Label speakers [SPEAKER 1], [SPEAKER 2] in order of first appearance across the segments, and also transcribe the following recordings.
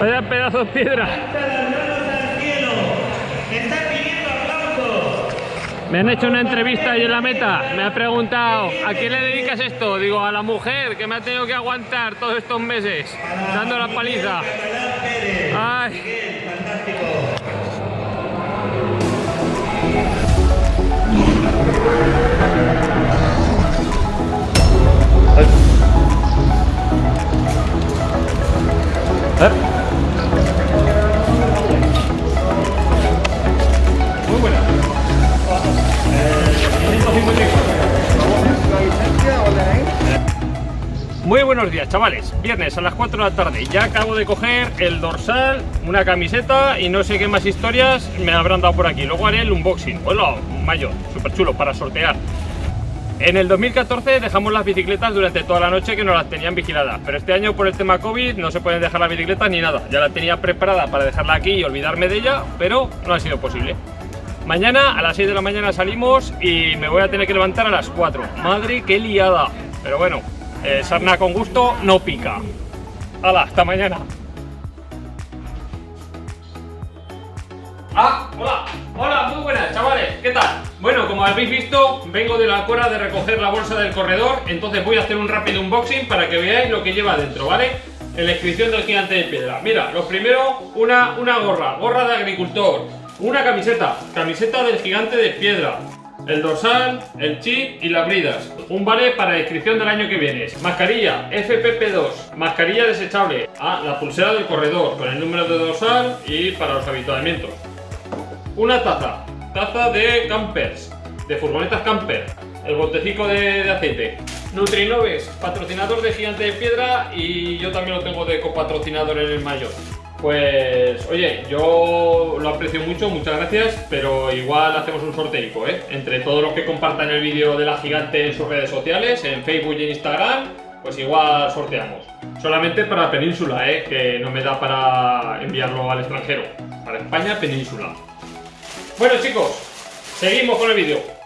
[SPEAKER 1] Vaya pedazo de piedra. Me han hecho una entrevista ahí en la meta. Me ha preguntado, ¿a quién le dedicas esto? Digo, a la mujer que me ha tenido que aguantar todos estos meses, dando la paliza. Ay. Chavales, viernes a las 4 de la tarde, ya acabo de coger el dorsal, una camiseta y no sé qué más historias me habrán dado por aquí, luego haré el unboxing, un mayo, súper chulo para sortear. En el 2014 dejamos las bicicletas durante toda la noche que nos las tenían vigiladas, pero este año por el tema COVID no se pueden dejar las bicicletas ni nada, ya la tenía preparada para dejarla aquí y olvidarme de ella, pero no ha sido posible. Mañana a las 6 de la mañana salimos y me voy a tener que levantar a las 4. Madre, qué liada. Pero bueno, eh, sarna con gusto no pica. ¡Hala! Hasta mañana. ¡Ah! ¡Hola! ¡Hola! Muy buenas, chavales. ¿Qué tal? Bueno, como habéis visto, vengo de la cora de recoger la bolsa del corredor, entonces voy a hacer un rápido unboxing para que veáis lo que lleva dentro, ¿vale? En la inscripción del gigante de piedra. Mira, lo primero, una, una gorra, gorra de agricultor, una camiseta, camiseta del gigante de piedra, el dorsal, el chip y las bridas. Un vale para inscripción del año que viene. Mascarilla FPP2, mascarilla desechable. Ah, la pulsera del corredor con el número de dorsal y para los habituamientos. Una taza, taza de campers, de furgonetas camper. El botecico de, de aceite. Nutrinoves, patrocinador de Gigante de Piedra y yo también lo tengo de copatrocinador en el mayor. Pues, oye, yo lo aprecio mucho, muchas gracias, pero igual hacemos un sorteico, ¿eh? Entre todos los que compartan el vídeo de la gigante en sus redes sociales, en Facebook y en Instagram, pues igual sorteamos. Solamente para Península, ¿eh? Que no me da para enviarlo al extranjero. Para España, Península. Bueno, chicos, seguimos con el vídeo.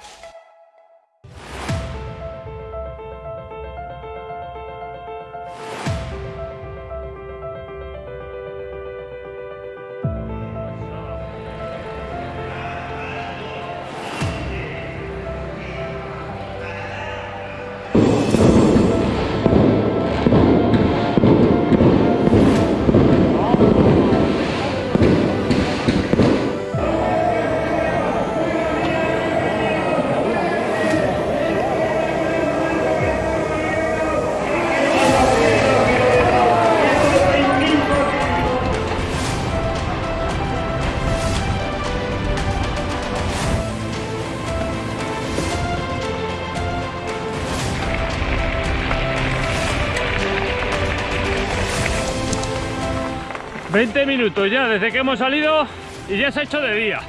[SPEAKER 1] ...20 minutos ya desde que hemos salido y ya se ha hecho de día.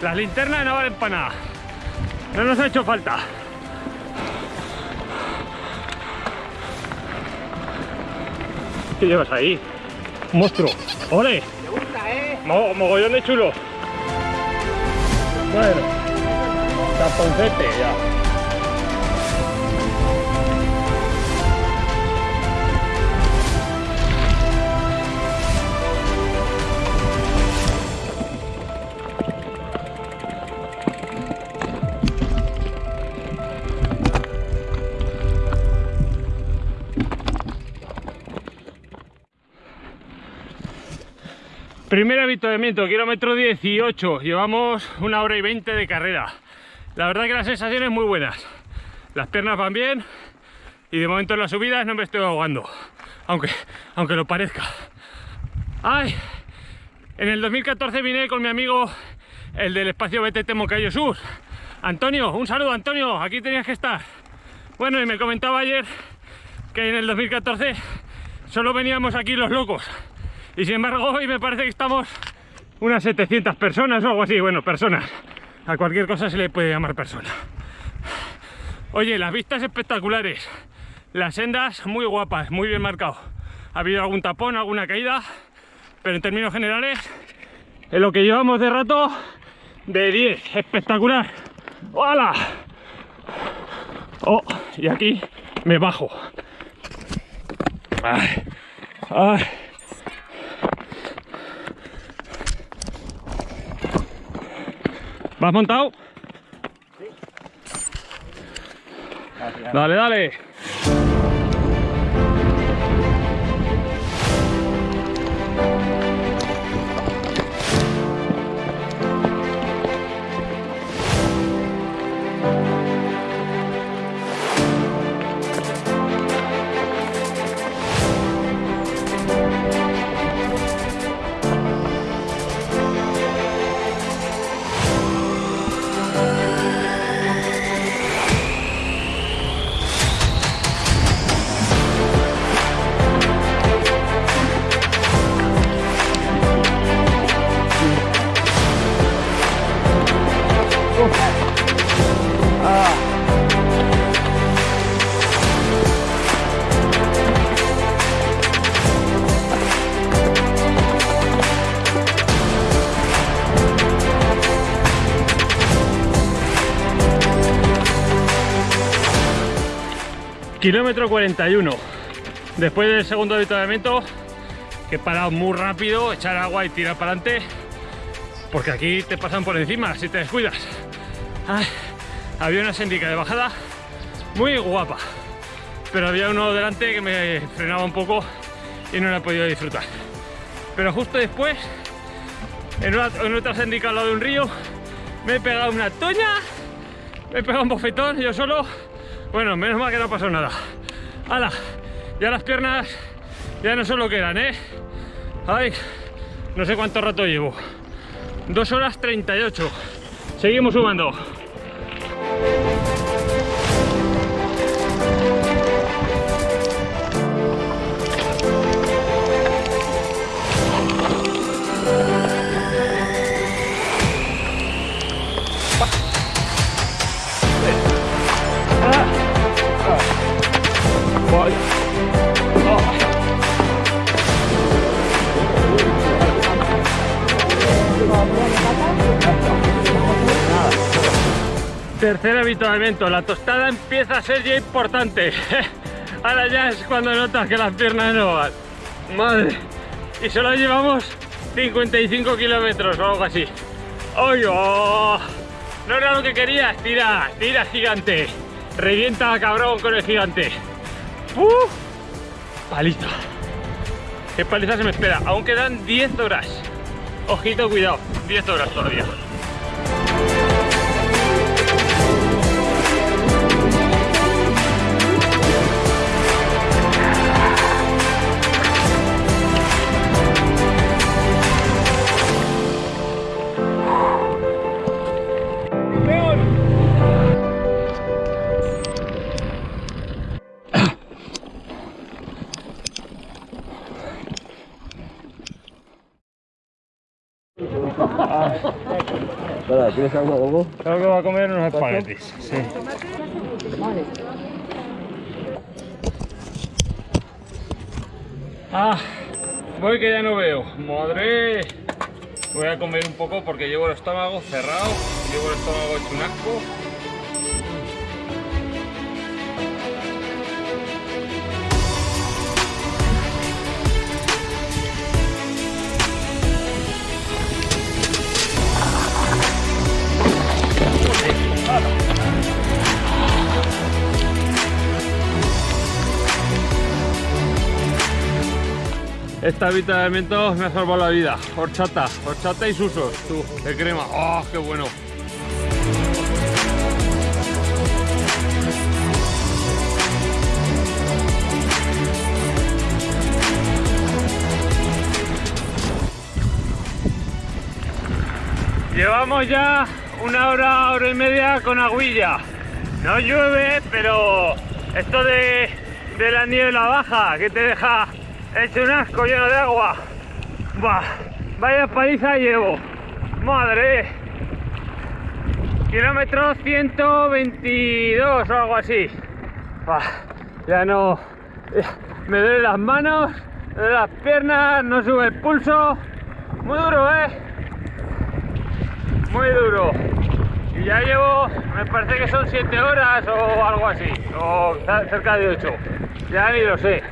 [SPEAKER 1] Las linternas no valen para nada. No nos ha hecho falta. ¿Qué llevas ahí? Monstruo. ¡Ole!
[SPEAKER 2] Me gusta, ¿eh?
[SPEAKER 1] Mo- mogollón de chulo. Bueno. Taponcete ya. Primer avituallamiento, kilómetro 18. Llevamos una hora y 20 de carrera. La verdad que las sensaciones muy buenas. Las piernas van bien y de momento en las subidas no me estoy ahogando. Aunque, aunque lo parezca. ¡Ay! En el 2014 vine con mi amigo, el del espacio BTT Moncayo Sur. Antonio, un saludo Antonio, aquí tenías que estar. Bueno, y me comentaba ayer que en el 2014 solo veníamos aquí los locos. Y sin embargo hoy me parece que estamos unas 700 personas o algo así. Bueno, personas. A cualquier cosa se le puede llamar persona. Oye, las vistas espectaculares. Las sendas muy guapas, muy bien marcado. Ha habido algún tapón, alguna caída. Pero en términos generales, en lo que llevamos de rato, de 10. Espectacular. ¡Hola! Oh, y aquí me bajo. Ay, ay. ¿Vas montado? Sí. Dale, dale. Kilómetro 41. Después del segundo avituallamiento, que he parado muy rápido, echar agua y tirar para adelante, porque aquí te pasan por encima si te descuidas. había una síndica de bajada muy guapa, pero había uno delante que me frenaba un poco y no la he podido disfrutar. Pero justo después, en, otra síndica al lado de un río, me he pegado una toña, me he pegado un bofetón yo solo bueno, menos mal que no pasó nada. ¡Hala! Ya las piernas ya no son lo que eran, ¿eh? Ay, no sé cuánto rato llevo. 2 horas 38. Seguimos sumando. Tercer habituamiento, la tostada empieza a ser ya importante. Ahora ya es cuando notas que las piernas no van. Madre. Y solo llevamos 55 kilómetros o algo así. ¡Oye! Oh! No era lo que querías. Tira, tira gigante. Revienta cabrón con el gigante. ¡Uh! Paliza. ¿Qué paliza se me espera? Aún quedan 10 horas. Ojito, cuidado. 10 horas todavía.
[SPEAKER 2] ¿Tienes algo, algo?
[SPEAKER 1] Creo que va a comer unos espaguetis. Sí. Ah, voy que ya no veo. Madre. Voy a comer un poco porque llevo el estómago cerrado, llevo el estómago hecho un asco. Este avituallamiento me ha salvado la vida. Horchata, horchata y susos, de crema. ¡Oh, qué bueno! Llevamos ya una hora, hora y media con aguilla. No llueve, pero esto de, de la niebla baja que te deja hecho un asco lleno de agua. vaya paliza llevo. Madre. Kilómetro 122 o algo así. ya no. me duelen las manos, me duelen las piernas, no sube el pulso. Muy duro, eh. Muy duro. Y ya llevo, me parece que son 7 horas o algo así, o cerca de 8. Ya ni lo sé.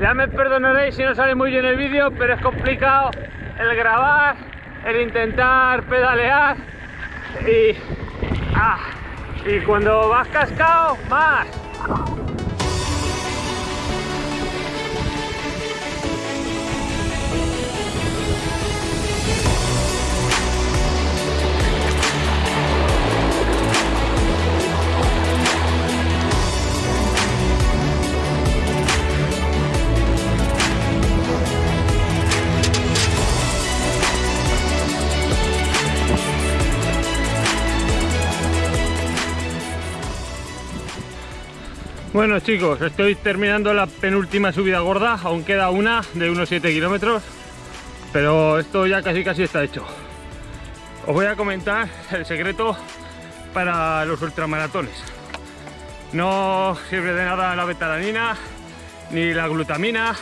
[SPEAKER 1] Ya me perdonaréis si no sale muy bien el vídeo, pero es complicado el grabar, el intentar pedalear. Y, ah, y cuando vas cascado, más. Bueno chicos, estoy terminando la penúltima subida gorda, aún queda una de unos 7 kilómetros, pero esto ya casi casi está hecho. Os voy a comentar el secreto para los ultramaratones. No sirve de nada la betalanina, ni la glutamina,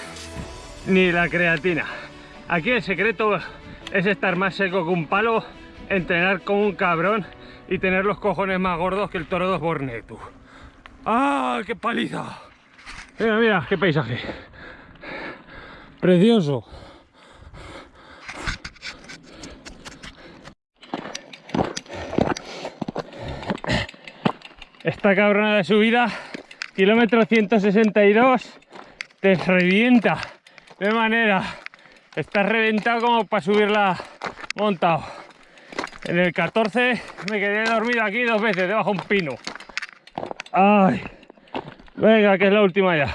[SPEAKER 1] ni la creatina. Aquí el secreto es estar más seco que un palo, entrenar como un cabrón y tener los cojones más gordos que el toro de Borne, tú. ¡Ah, qué paliza! Mira, mira, qué paisaje. Precioso. Esta cabrona de subida, kilómetro 162, te revienta. De manera, estás reventado como para subirla montado. En el 14 me quedé dormido aquí dos veces, debajo de un pino. Ay, venga, que es la última ya.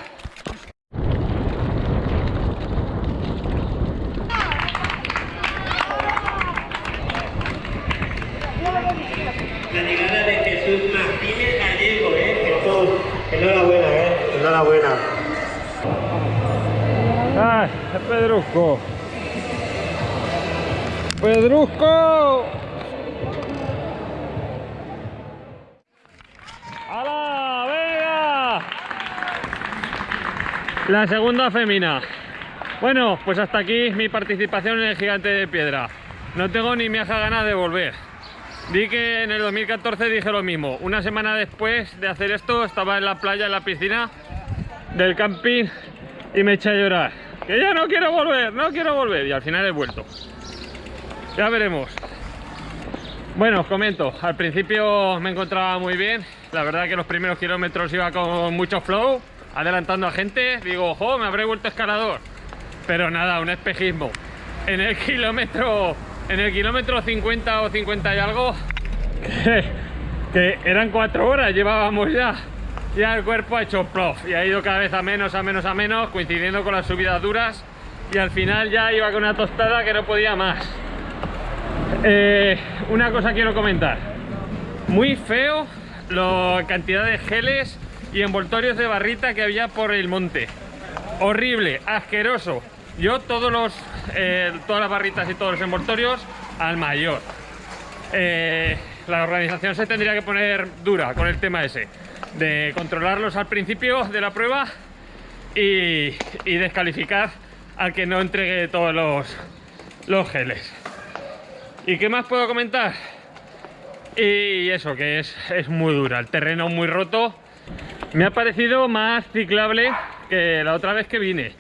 [SPEAKER 3] La llegada de Jesús Martínez Gallego, ¿eh? Jesús, enhorabuena, ¿eh? Enhorabuena.
[SPEAKER 1] Ay, Pedrusco. Pedrusco. La segunda femina. Bueno, pues hasta aquí mi participación en el Gigante de Piedra. No tengo ni me ganas de volver. Di que en el 2014 dije lo mismo. Una semana después de hacer esto estaba en la playa, en la piscina del camping y me eché a llorar. Que ya no quiero volver, no quiero volver. Y al final he vuelto. Ya veremos. Bueno, os comento, al principio me encontraba muy bien, la verdad que los primeros kilómetros iba con mucho flow, adelantando a gente, digo, ojo, me habré vuelto escalador, pero nada, un espejismo. En el kilómetro, en el kilómetro 50 o 50 y algo, que, eran cuatro horas, llevábamos ya, ya el cuerpo ha hecho plof y ha ido cada vez a menos, a menos, a menos, coincidiendo con las subidas duras y al final ya iba con una tostada que no podía más. Eh, una cosa quiero comentar. Muy feo la cantidad de geles y envoltorios de barrita que había por el monte. Horrible, asqueroso. Yo todos los, eh, todas las barritas y todos los envoltorios al mayor. Eh, la organización se tendría que poner dura con el tema ese. De controlarlos al principio de la prueba y, y descalificar al que no entregue todos los, los geles. ¿Y qué más puedo comentar? Y eso, que es, es muy dura, el terreno muy roto. Me ha parecido más ciclable que la otra vez que vine.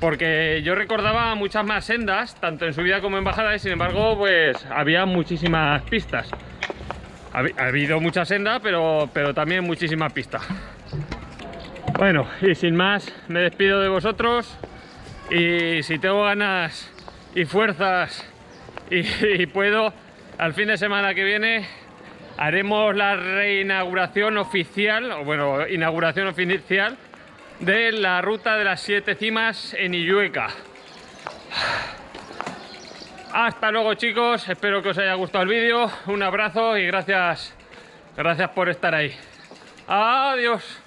[SPEAKER 1] Porque yo recordaba muchas más sendas, tanto en subida como en bajada, y sin embargo, pues había muchísimas pistas. Ha, ha habido mucha senda, pero, pero también muchísimas pistas. Bueno, y sin más, me despido de vosotros. Y si tengo ganas y fuerzas y puedo, al fin de semana que viene haremos la reinauguración oficial, o bueno, inauguración oficial de la ruta de las siete cimas en Illueca. Hasta luego chicos, espero que os haya gustado el vídeo, un abrazo y gracias, gracias por estar ahí. Adiós.